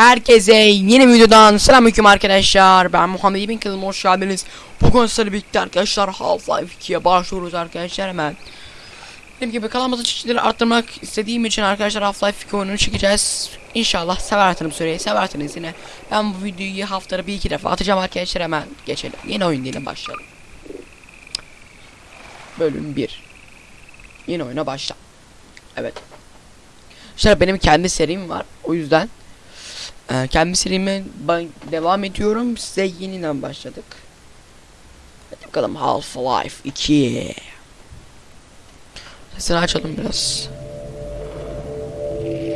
Herkese yeni videodan selamünaleyküm arkadaşlar. Ben Muhammed İbn Kılım hoş geldiniz. Bugün sizlerle birlikte arkadaşlar Half-Life 2'ye başlıyoruz arkadaşlar hemen. Dediğim gibi kanalımızı çeşitleri arttırmak istediğim için arkadaşlar Half-Life 2 oyununu çekeceğiz. İnşallah seversiniz süreyi seversiniz yine. Ben bu videoyu haftada bir iki defa atacağım arkadaşlar hemen geçelim. Yeni oyun diyelim başlayalım. Bölüm 1 Yeni oyuna başla. Evet. İşte benim kendi serim var. O yüzden ee, kendi serime devam ediyorum. Size yeniden başladık. Hadi bakalım Half-Life 2. Sesini açalım biraz.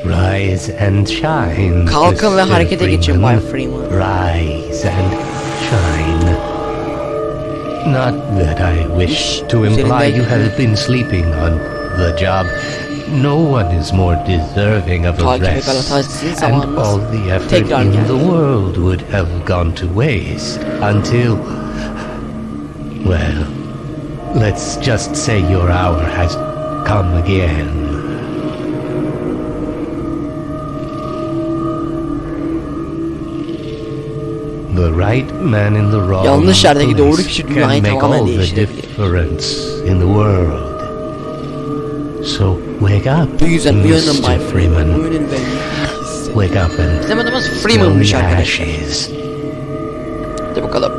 Rise and shine. Kalkın ve harekete geçin Bay. Freeman. Rise and shine. Not that I wish to imply you have been sleeping on the job. No one is more deserving of a rest, and all the effort in the world would have gone to waste until. Well, let's just say your hour has come again. The right man in the wrong Yanlış yerdeki doğru place can make all the difference in the world. So wake up, Bu yüzden uyanın Bay Mr. Freeman. Wake up and Bizim adımız smell Freeman'mış arkadaşlar. Hadi bakalım.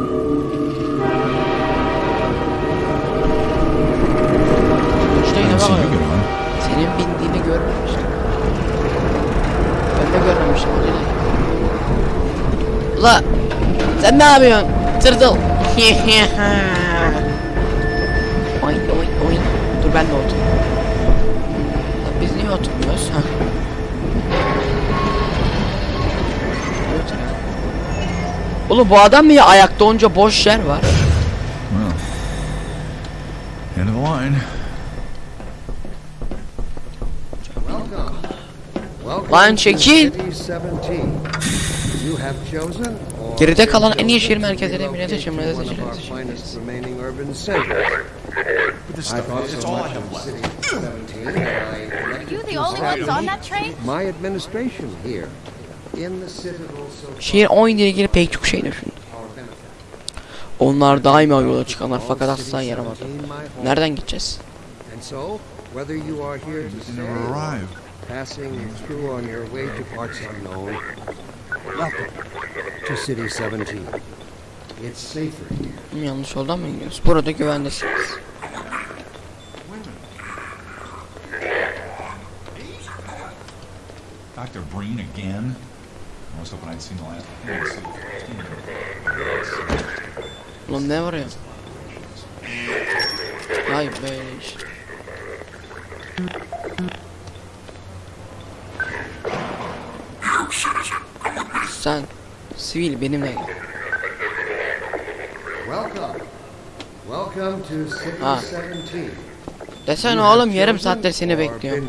İşte yine bak. Senin bindiğini görmemiştim. Ben de görmemiştim. Ula sen ne yapıyorsun? Tırtıl. oy oy oy. Dur ben de otur. Oturmuyoruz? Ha. Oğlum bu adam niye ayakta onca boş yer var? End of the line. Lan çekil. Geride kalan en iyi şehir merkezleri emniyet seçim. But the only ones on that train? My administration here in the Citadel so Şehir oyun ile ilgili pek çok şey düşündü. Onlar daima yola çıkanlar fakat asla yaramadı. Nereden gideceğiz? And so, whether you are here to stay passing through on your way to parts unknown, welcome to City 17. It's safer here. Yanlış yoldan mı gidiyoruz? Burada güvendesiniz. Dr. Breen again? I was hoping I'd seen the last one. Ulan ne var ya? Ay böyle işte. Sen sivil benimle gel. Welcome. Welcome to City Ah. 17. Desene oğlum yarım saattir seni Or bekliyorum.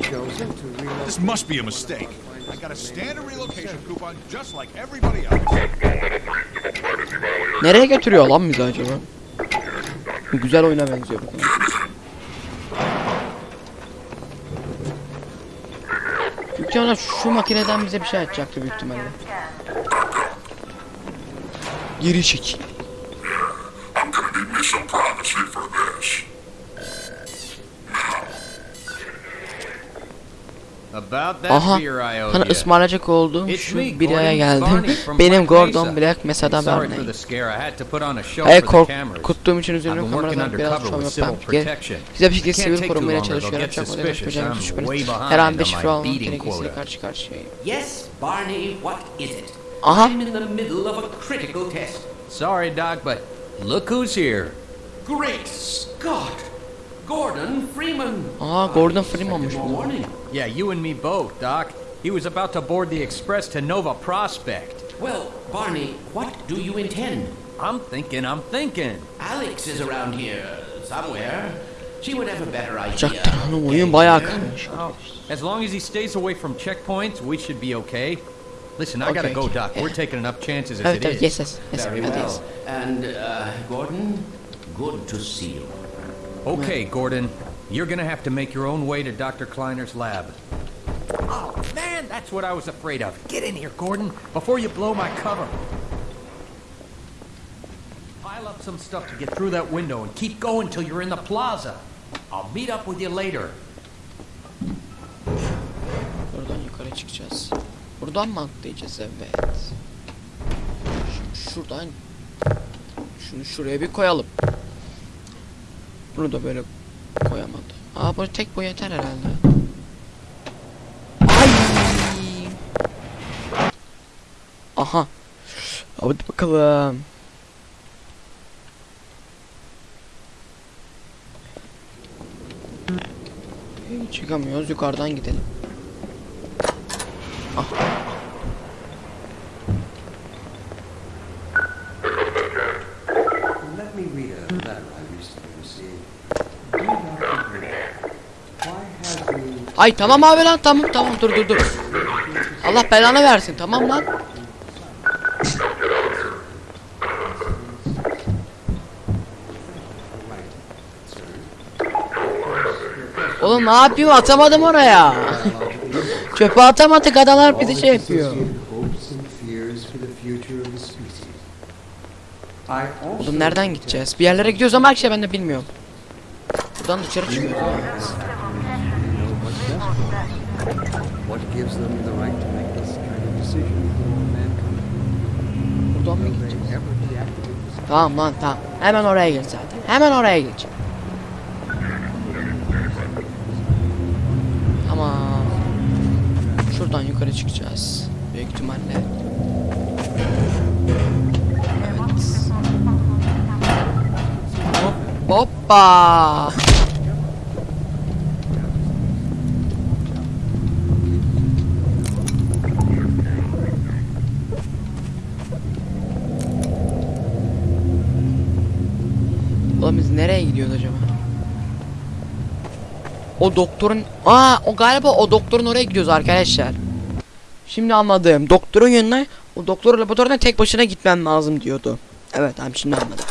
This must be a mistake. I got a standard relocation coupon just like everybody else. Nereye götürüyor lan bizi acaba? Güzel oyuna benziyor bu. İhtimalle şu makineden bize bir şey açacaktı büyük ihtimalle. Geri çekil. Aha, sana ya. ısmarlayacak olduğum şu me, bir araya Gordon Barney geldim. Benim Gordon. Black Mesa'da Sorry for Barney. the scare. I had to put on a show Hey for the cameras. korkuttuğum için üzülüyorum kameradan biraz şov yapmam. Güzel bir şekilde sivil korumaya çalışıyorum. Çok önemli yapacağım behind Her an bir şifre almak beating gerekirse karşı karşıyayım. Yes, Barney, what is it? Aha. I'm in the middle of a critical test. Sorry, Doc, but look who's here. Great Scott! Gordon Freeman! Aa Gordon Freeman'mış bu. Morning. Yeah, you and me both, Doc. He was about to board the express to Nova Prospect. Well, Barney, what do you intend? I'm thinking, I'm thinking. Alex is around here somewhere. She would have a better idea. Çaktır of oyun getting bayağı here. kırmış. Oh, as long as he stays away from checkpoints, we should be okay. Listen, I gotta go, Doc. yeah. We're taking enough chances as Evet it evet is. yes yes. yes Very well. yes. And, uh, Gordon, good to see you. Okay, Gordon. You're gonna have to make your own way to Dr. Kleiner's lab. Oh, man, that's what I was afraid of. Get in here, Gordon, before you blow my cover. Pile up some stuff to get through that window and keep going till you're in the plaza. I'll meet up with you later. Buradan yukarı çıkacağız. Buradan mı atlayacağız? Evet. Şu- şuradan şunu şuraya bir koyalım. Bunu da böyle koyamadı. Aa bu tek bu yeter herhalde. Ay! Aha. Hadi bakalım. Çıkamıyoruz yukarıdan gidelim. Let me read a letter I recently received. Dear Dr. Green, why have you Ay tamam abi lan tamam tamam dur dur dur. Allah belanı versin tamam lan. Oğlum ne yapayım atamadım oraya. Çöpe atamadık adalar bizi şey yapıyor. Oğlum nereden gideceğiz? Bir yerlere gidiyoruz ama her şey ben de bilmiyorum. Buradan dışarı çıkıyoruz. know what's best for them. What gives them the right to make this kind of decision? Buradan mı gideceğiz? Tamam lan tamam. Hemen oraya geç zaten. Hemen oraya geç. Tamam. Şuradan yukarı çıkacağız. Büyük ihtimalle. Evet. Hop, hoppa. Nereye gidiyoruz acaba? O doktorun... Aa o galiba o doktorun oraya gidiyoruz arkadaşlar. Şimdi anladım. Doktorun yanına o doktor laboratuvarına tek başına gitmem lazım diyordu. Evet abi şimdi anladım.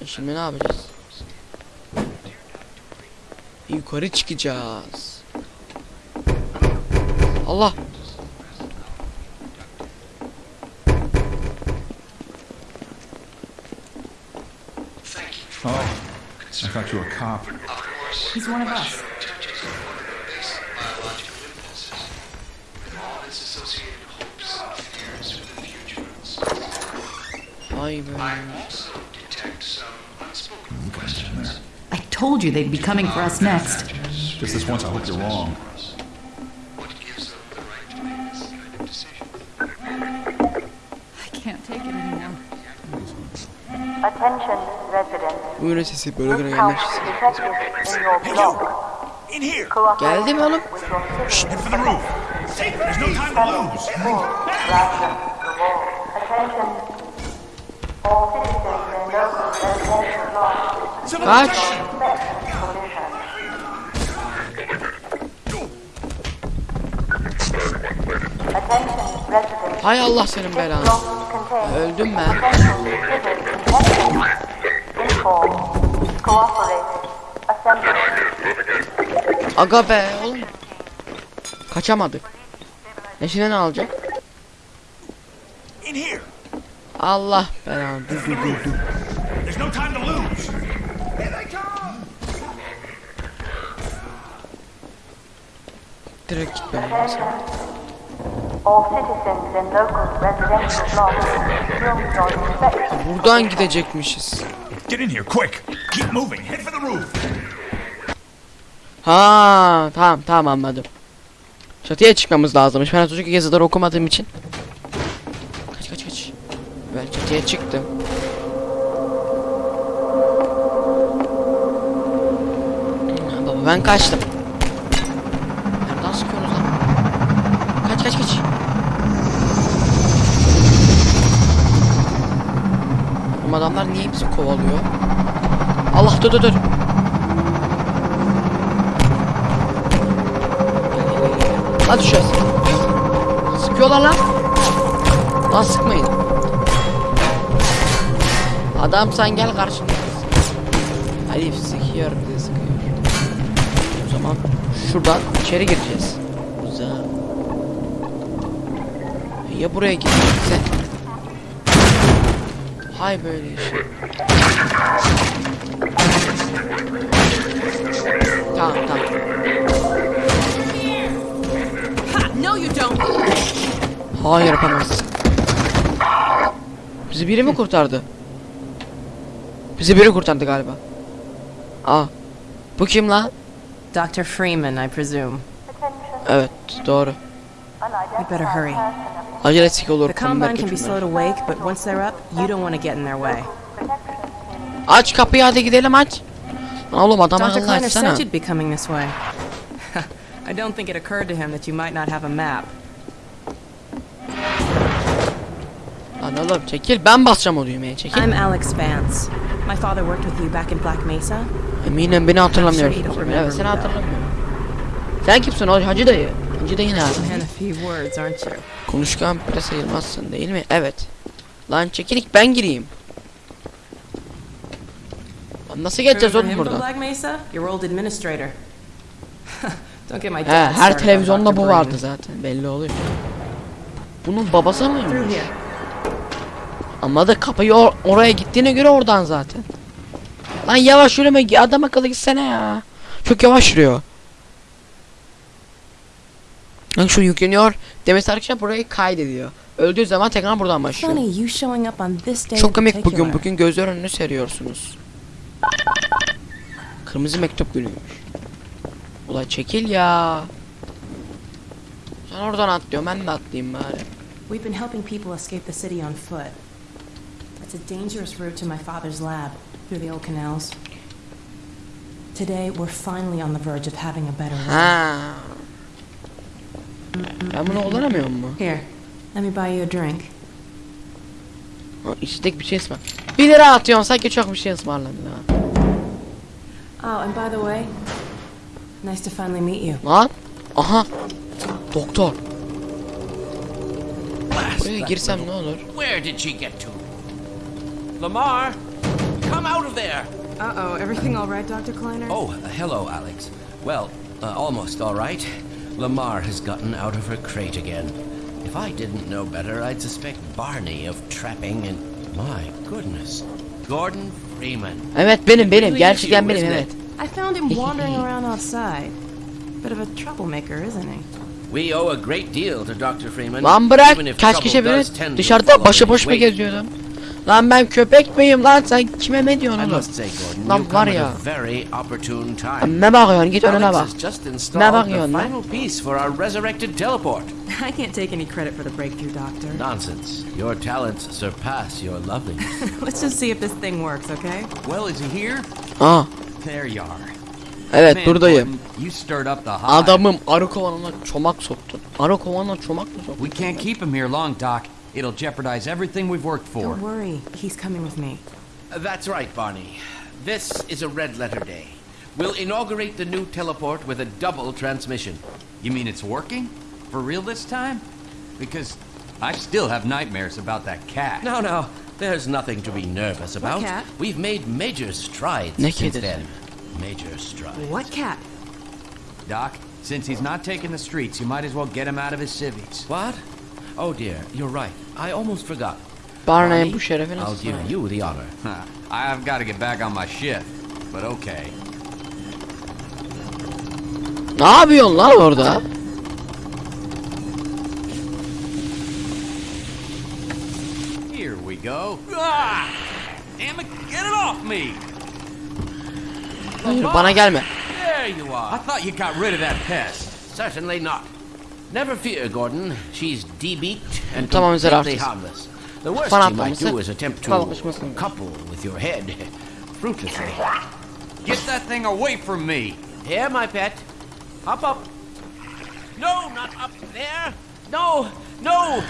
E şimdi ne yapacağız? Yukarı çıkacağız. Allah. I thought you were a cop. He's one of us. Vay be. I told you they'd be coming for us next. Just this once, I hope you're wrong. Citizens and local residential blocks. Civil Kaç. Hay Allah senin belanı. Öldüm ben. Aga be oğlum. Kaçamadık. Neşine ne alacak? Allah belanı. Dur dur dur dur. There's no time to lose! Here they come! Direkt gitmem lazım. Buradan gidecekmişiz. Get in here, quick! Keep moving! Head for the roof! Ha tamam tamam anladım. Çatıya çıkmamız lazımmış. Ben çocuk yazıları okumadığım için. Kaç kaç kaç. Ben çatıya çıktım. Baba ben kaçtım. Nereden sıkıyorsunuz lan? Kaç kaç kaç. Oğlum adamlar niye bizi kovalıyor? Allah dur dur dur. Hadi düşeceğiz. Sıkıyorlar lan. Lan sıkmayın. Adam sen gel karşımda. Herif sıkıyor de sıkıyor. O zaman şuradan içeri gireceğiz. Güzel. Ya buraya gidecekse? Hay böyle şey. Tamam tamam. No, you don't. Hayır yapamazsın. Bizi biri mi kurtardı? Bizi biri kurtardı galiba. Aa. Bu kim lan? Dr. Freeman, I presume. Evet doğru. You better hurry. Acele sik olur. The Combine can be kötüler. slow to wake, but once they're up, you don't want to get in their way. Aç kapıyı hadi gidelim aç. Oğlum adam Dr. akıllı Kleiner açsana. said you'd be coming this way. I don't think it occurred to him that you might not have a map. Lan oğlum çekil ben basacağım o düğmeye çekil. I'm Alex Vance. My father worked with you back in Black Mesa. Eminim beni don't Evet seni hatırlamıyorum. Sen kimsin o hacı dayı? Hacı dayı ne abi? Konuşkan bile sayılmazsın değil mi? Evet. Lan çekilik ben gireyim. Lan nasıl geçeceğiz oğlum buradan? Black Mesa? Your old administrator. He, her televizyonda bu vardı zaten belli oluyor. Bunun babası mıymış? da kapıyı or- oraya gittiğine göre oradan zaten. Lan yavaş yürüme adam akıllı gitsene ya. Çok yavaş yürüyor. Lan şu yükleniyor. Demesi arkadaşlar burayı kaydediyor. Öldüğü zaman tekrar buradan başlıyor. Çok komik bugün bugün gözler önüne seriyorsunuz. Kırmızı mektup günüymüş. Ula çekil ya. Sen oradan atlıyor ben de atlayayım bari. We've been helping people escape the city on foot. It's a dangerous route to my father's lab through the old canals. Today, we're finally on the verge of having a better. Ha. Ben bunu kullanamıyor mu? Here, let me buy you a drink. Ha, İçecek bir şey ısmar. 1 lira atıyorsun sanki çok bir şey ısmarladın ha. Oh, and by the way, nice to finally meet you. Lan. Aha. Doktor. Buraya girsem ne olur? Where did she get to? Lamar, come out of there! Uh-oh, everything all right, Dr. Kleiner? Oh, uh, hello, Alex. Well, uh, almost all right. Lamar has gotten out of her crate again. If I didn't know better, I'd suspect Barney of trapping and. My goodness. Gordon Freeman. Evet benim benim. Really Gerçekten you, benim evet. It? I found him wandering around outside. Bit of a troublemaker, isn't he? We owe a great deal to Dr. Freeman. Lan bırak. even if Kaç kişi does bilir? Dışarıda başıboş in mu his geziyordum? Lan ben köpek miyim lan sen kime ne diyorsun oğlum? must say, Gordon, Lan var ya. a very opportune time. Ne bakıyorsun git önüne bak. has just Ne bakıyorsun lan? final piece for our resurrected teleport. I can't take any credit for the breakthrough, Doctor. Nonsense. Your talents surpass your loveliness. Let's just see if this thing works, okay? Well, is he here? Aa There you are. Evet Man, buradayım. You stirred up the hive. Adamım arı kovanına çomak soktun. Arı kovanına çomak mı soktun? We can't keep him here long, Doc. It'll jeopardize everything we've worked for. Don't worry, he's coming with me. Uh, That's right, Barney. This is a red letter day. We'll inaugurate the new teleport with a double transmission. You mean it's working? For real this time? Because I still have nightmares about that cat. No, no, there's nothing to be nervous about. cat? We've made major strides Ne since then. Major strides. What cat? Doc, since he's not taking the streets, you might as well get him out of his civvies. What? Oh dear, you're right. I almost forgot. Barney, bu şerefi I'll give you the honor. Huh. I've got to get back on my shift, but okay. Ne yapıyorsun lan orada? Here we go. Ah! Damn it, get it off me! Hayır bana gelme. There you are. I are. thought you got rid of that pest. Certainly not. Never fear, Gordon. She's debeaked and Tamam, completely zararsız. harmless. The worst Fan you might atlaması, do is attempt to kalkışmasın. couple with your head fruitlessly. Get that thing away from me! Here, my pet. Hop up. No, not up there. No, no.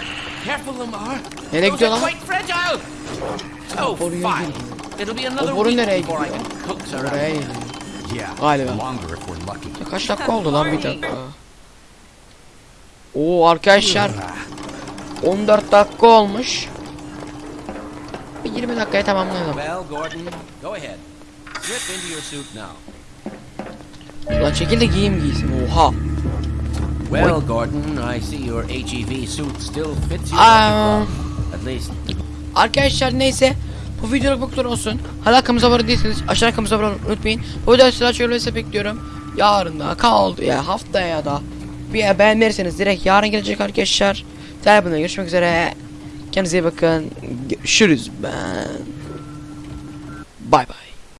Careful, Lamar. Nereye Those gidiyor are lan? quite fragile. Oh, boruya fine. It'll be another boru nereye before I gidiyor? Oraya gidiyor. Yeah, Galiba. longer if we're lucky. Kaç dakika oldu lan bir dakika. Oo arkadaşlar 14 dakika olmuş. Bir 20 dakikaya tamamlayalım. Well, Gordon, go ahead. Slip into your suit now. Ulan çekil de giyeyim giysin. Oha. Well, Gordon, I see your HEV suit still fits you glove. At least Arkadaşlar neyse bu videoluk bu kadar olsun. Hala kanalımıza abone değilseniz aşağıdan kanalımıza abone olmayı unutmayın. Bu videoda sıra çözülürse bekliyorum. Yarın da kaldı ya haftaya ya da bir beğenmezseniz direkt yarın gelecek arkadaşlar. Bölümde görüşmek üzere. Kendinize iyi bakın. Görüşürüz ben. Bay bay.